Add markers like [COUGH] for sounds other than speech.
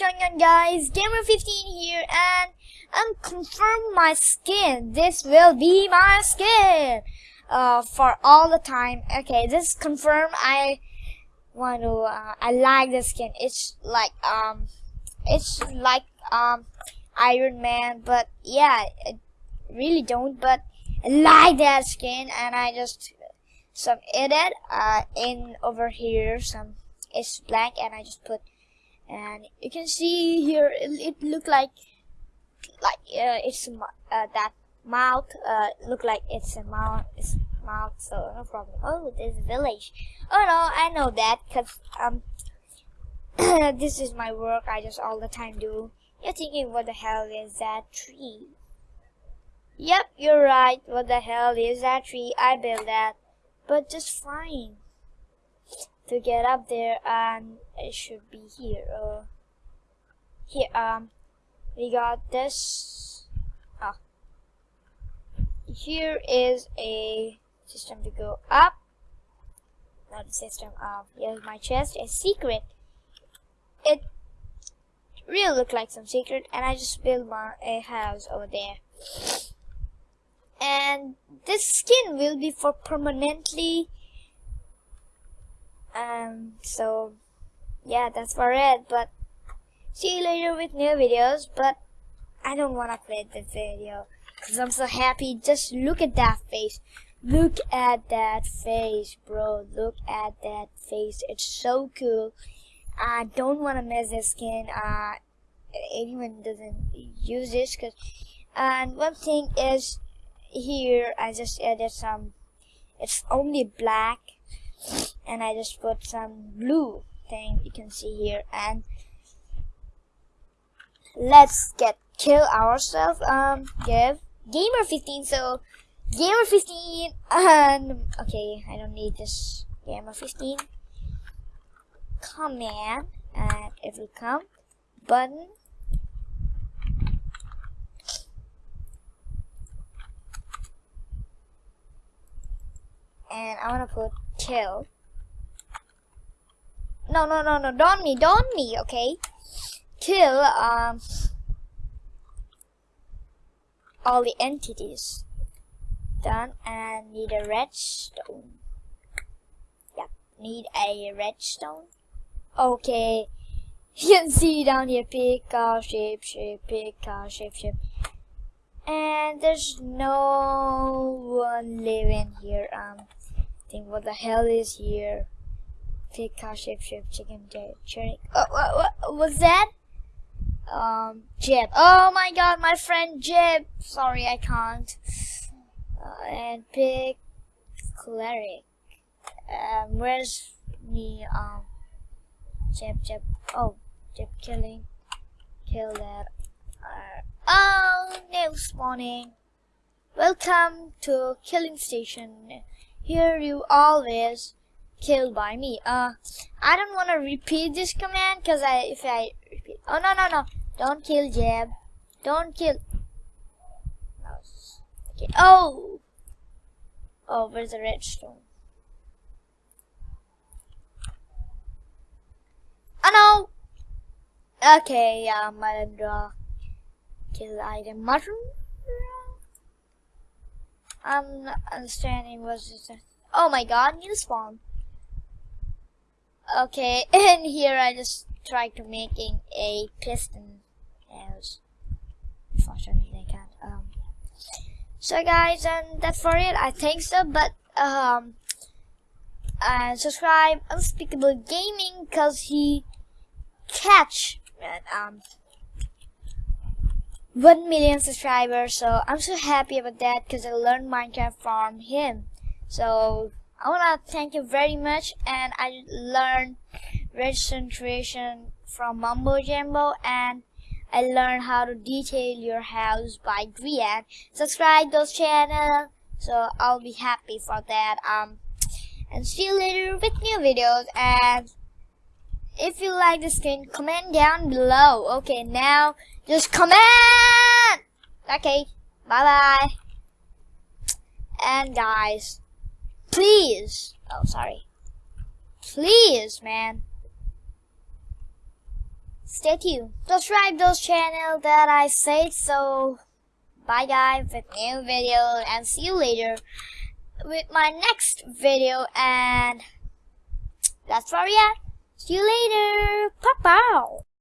guys, Gamer15 here, and I'm confirmed my skin. This will be my skin uh, for all the time. Okay, this is confirmed. I want to. Uh, I like the skin. It's like um, it's like um, Iron Man, but yeah, I really don't. But I like that skin, and I just some edit uh in over here. Some it's blank, and I just put and you can see here it, it look like like uh, it's uh, that mouth uh, look like it's a mouth it's mouth so no problem. Oh this village. Oh no I know that because um [COUGHS] this is my work I just all the time do. You're thinking what the hell is that tree? Yep you're right. What the hell is that tree? I built that. But just fine to get up there and it should be here uh, here um we got this ah. Here is a system to go up. Not a system up here's my chest a secret. It really look like some secret and I just built my a house over there. And this skin will be for permanently um so yeah that's for it but see you later with new videos but I don't wanna play the video because I'm so happy. Just look at that face. Look at that face bro. Look at that face. It's so cool. I don't want to miss this skin. Uh anyone doesn't use this because and one thing is here I just added some it's only black and I just put some blue thing you can see here. And let's get kill ourselves. Um give gamer 15 so gamer 15 and okay I don't need this gamer 15 command and if we come. Button. And I want to put kill. No, no, no, no, don't me, don't me, okay? Kill, um, all the entities. Done, and need a redstone. Yep, need a redstone. Okay, [LAUGHS] you can see down here, pick, car, shape, shape, pick, car, shape, shape. And there's no one living here, um, think what the hell is here? Pig, cow, sheep, sheep, chicken, cherry. Oh, what, what was that? Um, Jeb. Oh my god, my friend Jeb. Sorry, I can't. Uh, and pig, cleric. Um, where's me? Um, Jeb, Jeb. Oh, Jeb killing. Kill that. Uh, oh, new spawning. Welcome to killing station. Here you always killed by me. Uh, I don't want to repeat this command because I, if I repeat, oh no no no, don't kill Jeb, don't kill. Okay. Oh, oh, where's the redstone? Oh no. Okay, yeah, Malandra. Kill item mushroom. I'm not understanding what's this. Oh my god, new spawn. Okay, [LAUGHS] and here I just tried to making a piston house. Unfortunately, I can't. Um, so guys, and that's for it. I think so, but um, and subscribe Unspeakable Gaming because he catch and um 1 million subscribers so I'm so happy about that because I learned Minecraft from him so I want to thank you very much and I learned redstone creation from Mumbo Jumbo and I learned how to detail your house by Grian. Subscribe those channel so I'll be happy for that um and see you later with new videos and if you like the skin comment down below okay now just comment! Okay, bye-bye. And guys, please, oh sorry, please man, stay tuned. Subscribe those channel that I said so. Bye guys with new video and see you later with my next video and that's where we at. See you later. Pow pow.